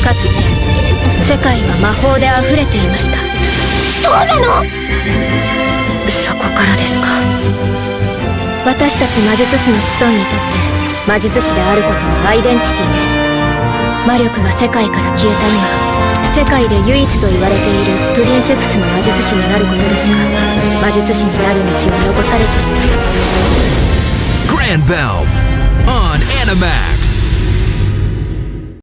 かつて世界は魔法で溢れていました。そうなの？そこからですか。私たち魔術師の子孫にとって魔術師であることはアイデンティティです。魔力が世界から消えた今世界で唯一と言われているプリンセプスの魔術師になることでしか魔術師になる道は残されていない。Grand Bell on Animax.